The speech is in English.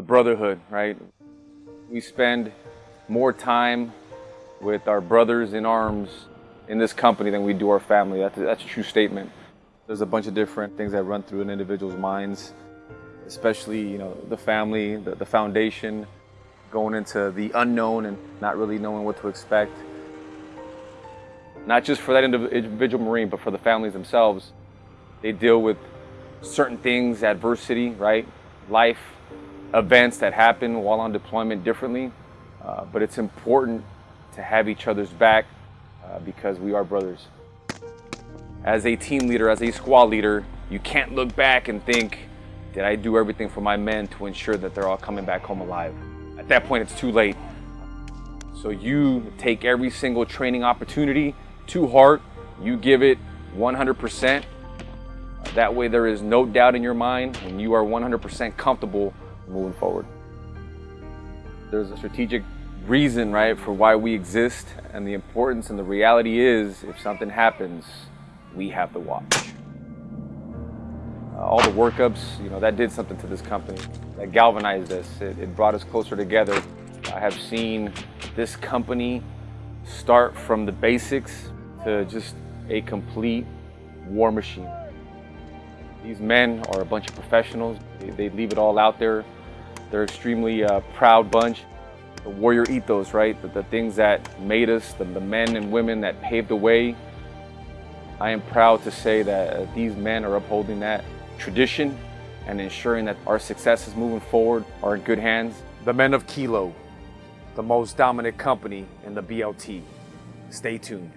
the brotherhood, right? We spend more time with our brothers in arms in this company than we do our family. That's a, that's a true statement. There's a bunch of different things that run through an individual's minds, especially you know the family, the, the foundation, going into the unknown and not really knowing what to expect. Not just for that individual Marine, but for the families themselves. They deal with certain things, adversity, right? Life, events that happen while on deployment differently. Uh, but it's important to have each other's back uh, because we are brothers. As a team leader, as a squad leader, you can't look back and think, did I do everything for my men to ensure that they're all coming back home alive? At that point, it's too late. So you take every single training opportunity to heart, you give it 100%. That way there is no doubt in your mind and you are 100% comfortable moving forward. There's a strategic reason, right, for why we exist and the importance and the reality is if something happens, we have the watch. Uh, all the workups, you know, that did something to this company. That galvanized us. It, it brought us closer together. I have seen this company start from the basics to just a complete war machine. These men are a bunch of professionals. They, they leave it all out there. They're extremely uh, proud bunch. The warrior ethos, right? The, the things that made us, the, the, men and women that paved the way. I am proud to say that uh, these men are upholding that tradition and ensuring that our successes moving forward are in good hands. The men of Kilo, the most dominant company in the BLT. Stay tuned.